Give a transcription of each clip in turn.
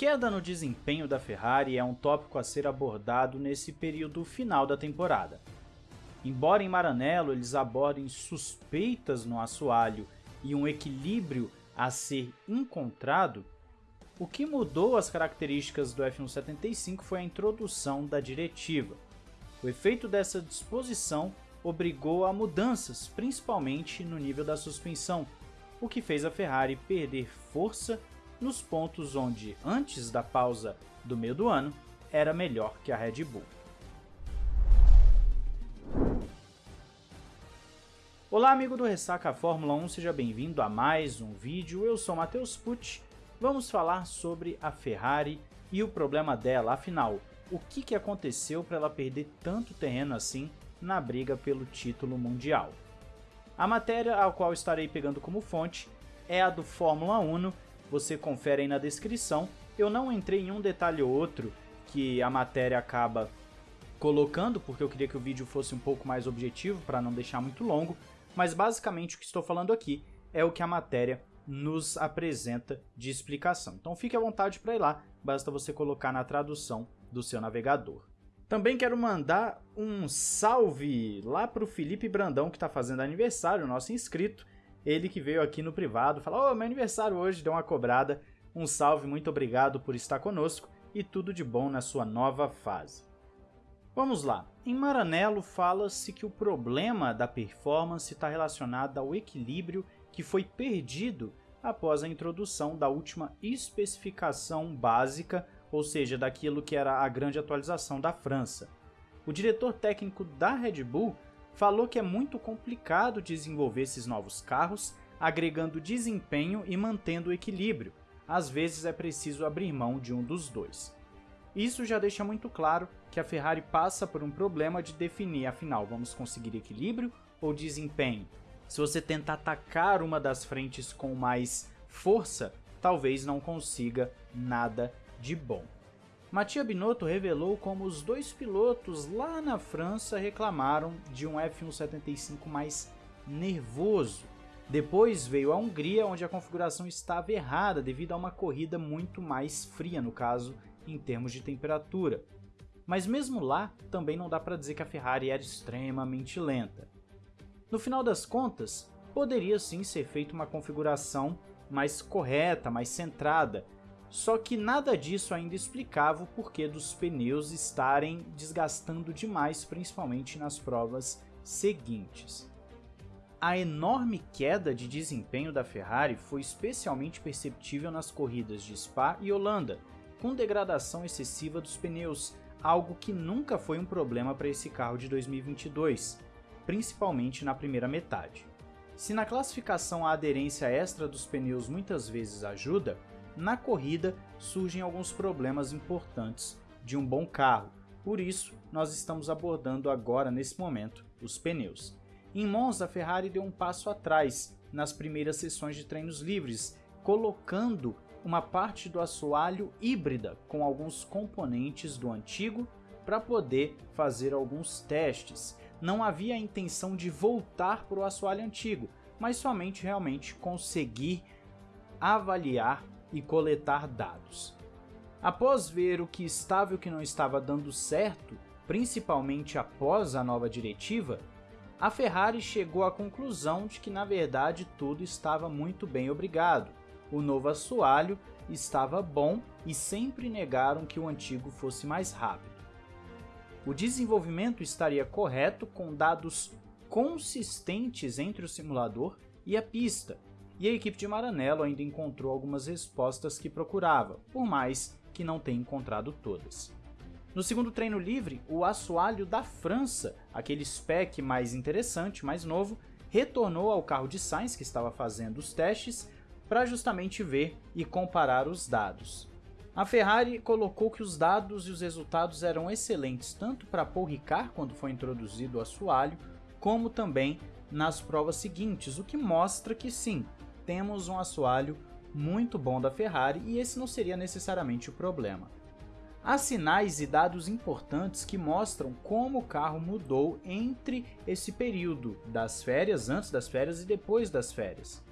queda no desempenho da Ferrari é um tópico a ser abordado nesse período final da temporada. Embora em Maranello eles abordem suspeitas no assoalho e um equilíbrio a ser encontrado, o que mudou as características do F175 foi a introdução da diretiva. O efeito dessa disposição obrigou a mudanças, principalmente no nível da suspensão, o que fez a Ferrari perder força nos pontos onde, antes da pausa do meio do ano, era melhor que a Red Bull. Olá amigo do Ressaca Fórmula 1, seja bem-vindo a mais um vídeo, eu sou Matheus Pucci, vamos falar sobre a Ferrari e o problema dela, afinal, o que, que aconteceu para ela perder tanto terreno assim na briga pelo título mundial. A matéria a qual estarei pegando como fonte é a do Fórmula 1, você confere aí na descrição. Eu não entrei em um detalhe ou outro que a matéria acaba colocando, porque eu queria que o vídeo fosse um pouco mais objetivo para não deixar muito longo, mas basicamente o que estou falando aqui é o que a matéria nos apresenta de explicação. Então fique à vontade para ir lá, basta você colocar na tradução do seu navegador. Também quero mandar um salve lá para o Felipe Brandão, que está fazendo aniversário, nosso inscrito. Ele que veio aqui no privado, falou: oh, meu aniversário hoje, deu uma cobrada. Um salve, muito obrigado por estar conosco e tudo de bom na sua nova fase. Vamos lá. Em Maranello fala-se que o problema da performance está relacionado ao equilíbrio que foi perdido após a introdução da última especificação básica, ou seja, daquilo que era a grande atualização da França. O diretor técnico da Red Bull falou que é muito complicado desenvolver esses novos carros, agregando desempenho e mantendo o equilíbrio. Às vezes é preciso abrir mão de um dos dois. Isso já deixa muito claro que a Ferrari passa por um problema de definir, afinal, vamos conseguir equilíbrio ou desempenho? Se você tentar atacar uma das frentes com mais força, talvez não consiga nada de bom. Mattia Binotto revelou como os dois pilotos lá na França reclamaram de um F175 mais nervoso. Depois veio a Hungria, onde a configuração estava errada devido a uma corrida muito mais fria, no caso, em termos de temperatura. Mas mesmo lá, também não dá para dizer que a Ferrari era extremamente lenta. No final das contas, poderia sim ser feita uma configuração mais correta, mais centrada, só que nada disso ainda explicava o porquê dos pneus estarem desgastando demais, principalmente nas provas seguintes. A enorme queda de desempenho da Ferrari foi especialmente perceptível nas corridas de Spa e Holanda, com degradação excessiva dos pneus, algo que nunca foi um problema para esse carro de 2022, principalmente na primeira metade. Se na classificação a aderência extra dos pneus muitas vezes ajuda, na corrida surgem alguns problemas importantes de um bom carro, por isso nós estamos abordando agora nesse momento os pneus. Em Monza, a Ferrari deu um passo atrás nas primeiras sessões de treinos livres, colocando uma parte do assoalho híbrida com alguns componentes do antigo para poder fazer alguns testes. Não havia a intenção de voltar para o assoalho antigo, mas somente realmente conseguir avaliar e coletar dados. Após ver o que estava e o que não estava dando certo, principalmente após a nova diretiva, a Ferrari chegou à conclusão de que na verdade tudo estava muito bem obrigado. O novo assoalho estava bom e sempre negaram que o antigo fosse mais rápido. O desenvolvimento estaria correto com dados consistentes entre o simulador e a pista, e a equipe de Maranello ainda encontrou algumas respostas que procurava, por mais que não tenha encontrado todas. No segundo treino livre, o assoalho da França, aquele spec mais interessante, mais novo, retornou ao carro de Sainz que estava fazendo os testes para justamente ver e comparar os dados. A Ferrari colocou que os dados e os resultados eram excelentes tanto para Paul Ricard quando foi introduzido o assoalho, como também nas provas seguintes, o que mostra que sim, temos um assoalho muito bom da Ferrari e esse não seria necessariamente o problema. Há sinais e dados importantes que mostram como o carro mudou entre esse período das férias, antes das férias e depois das férias,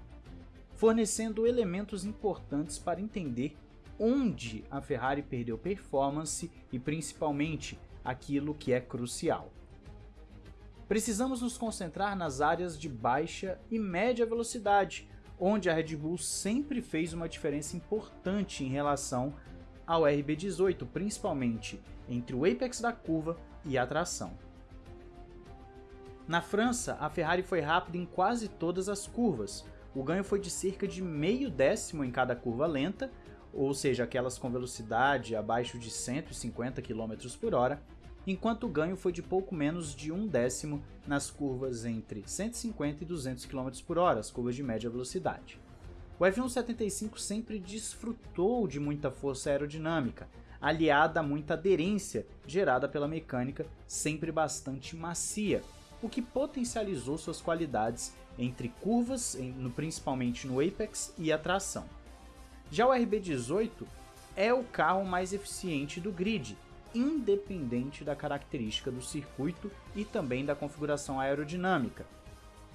fornecendo elementos importantes para entender onde a Ferrari perdeu performance e principalmente aquilo que é crucial. Precisamos nos concentrar nas áreas de baixa e média velocidade, onde a Red Bull sempre fez uma diferença importante em relação ao RB18, principalmente entre o apex da curva e a tração. Na França, a Ferrari foi rápida em quase todas as curvas. O ganho foi de cerca de meio décimo em cada curva lenta, ou seja, aquelas com velocidade abaixo de 150 km por hora, enquanto o ganho foi de pouco menos de um décimo nas curvas entre 150 e 200 km por hora, as curvas de média velocidade. O F175 sempre desfrutou de muita força aerodinâmica, aliada a muita aderência gerada pela mecânica sempre bastante macia, o que potencializou suas qualidades entre curvas, principalmente no apex e a tração. Já o RB18 é o carro mais eficiente do grid, independente da característica do circuito e também da configuração aerodinâmica.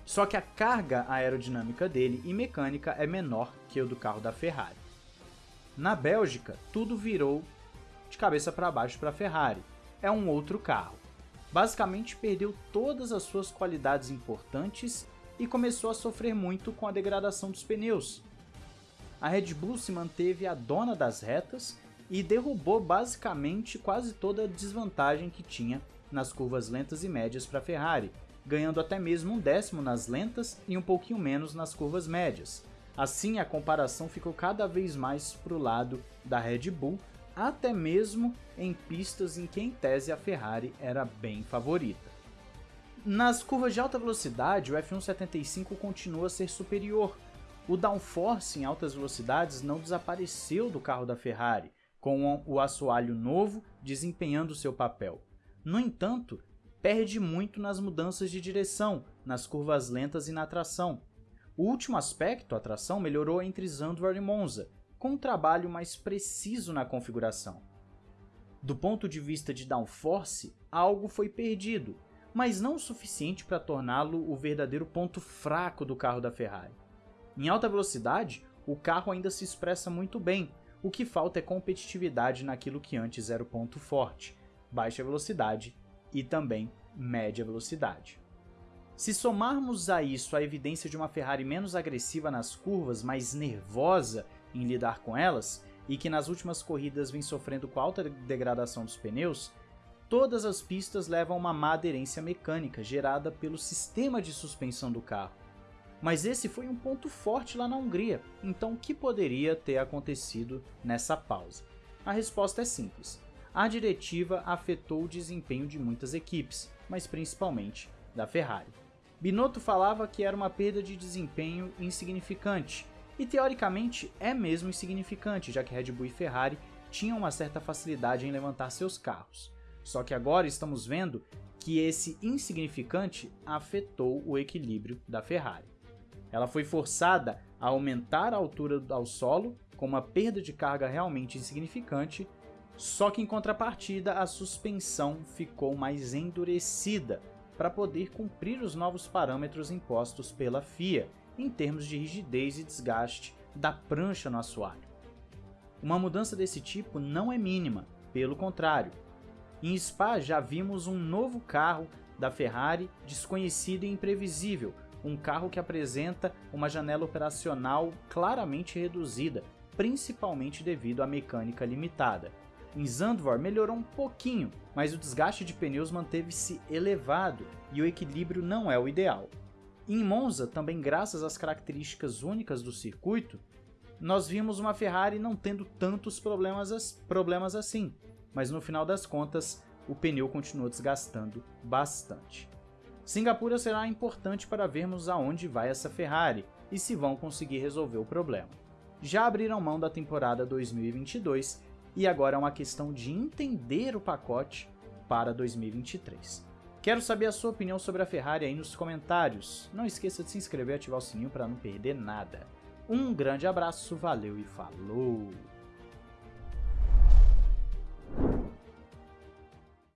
Só que a carga aerodinâmica dele e mecânica é menor que o do carro da Ferrari. Na Bélgica, tudo virou de cabeça para baixo para a Ferrari. É um outro carro. Basicamente perdeu todas as suas qualidades importantes e começou a sofrer muito com a degradação dos pneus. A Red Bull se manteve a dona das retas e derrubou basicamente quase toda a desvantagem que tinha nas curvas lentas e médias para a Ferrari, ganhando até mesmo um décimo nas lentas e um pouquinho menos nas curvas médias. Assim, a comparação ficou cada vez mais para o lado da Red Bull, até mesmo em pistas em que em tese a Ferrari era bem favorita. Nas curvas de alta velocidade, o F175 continua a ser superior. O downforce em altas velocidades não desapareceu do carro da Ferrari, com o assoalho novo desempenhando seu papel. No entanto, perde muito nas mudanças de direção, nas curvas lentas e na tração. O último aspecto, a tração, melhorou entre Zandvoort e Monza, com um trabalho mais preciso na configuração. Do ponto de vista de downforce, algo foi perdido, mas não o suficiente para torná-lo o verdadeiro ponto fraco do carro da Ferrari. Em alta velocidade, o carro ainda se expressa muito bem, o que falta é competitividade naquilo que antes era o ponto forte, baixa velocidade e também média velocidade. Se somarmos a isso a evidência de uma Ferrari menos agressiva nas curvas, mais nervosa em lidar com elas, e que nas últimas corridas vem sofrendo com alta degradação dos pneus, todas as pistas levam uma má aderência mecânica gerada pelo sistema de suspensão do carro, mas esse foi um ponto forte lá na Hungria, então o que poderia ter acontecido nessa pausa? A resposta é simples. A diretiva afetou o desempenho de muitas equipes, mas principalmente da Ferrari. Binotto falava que era uma perda de desempenho insignificante, e teoricamente é mesmo insignificante, já que Red Bull e Ferrari tinham uma certa facilidade em levantar seus carros. Só que agora estamos vendo que esse insignificante afetou o equilíbrio da Ferrari. Ela foi forçada a aumentar a altura ao solo, com uma perda de carga realmente insignificante, só que em contrapartida a suspensão ficou mais endurecida para poder cumprir os novos parâmetros impostos pela FIA em termos de rigidez e desgaste da prancha no assoalho. Uma mudança desse tipo não é mínima, pelo contrário. Em Spa já vimos um novo carro da Ferrari desconhecido e imprevisível, um carro que apresenta uma janela operacional claramente reduzida, principalmente devido à mecânica limitada. Em Zandvoort melhorou um pouquinho, mas o desgaste de pneus manteve-se elevado e o equilíbrio não é o ideal. Em Monza, também graças às características únicas do circuito, nós vimos uma Ferrari não tendo tantos problemas, problemas assim, mas no final das contas o pneu continuou desgastando bastante. Singapura será importante para vermos aonde vai essa Ferrari e se vão conseguir resolver o problema. Já abriram mão da temporada 2022 e agora é uma questão de entender o pacote para 2023. Quero saber a sua opinião sobre a Ferrari aí nos comentários. Não esqueça de se inscrever e ativar o sininho para não perder nada. Um grande abraço, valeu e falou!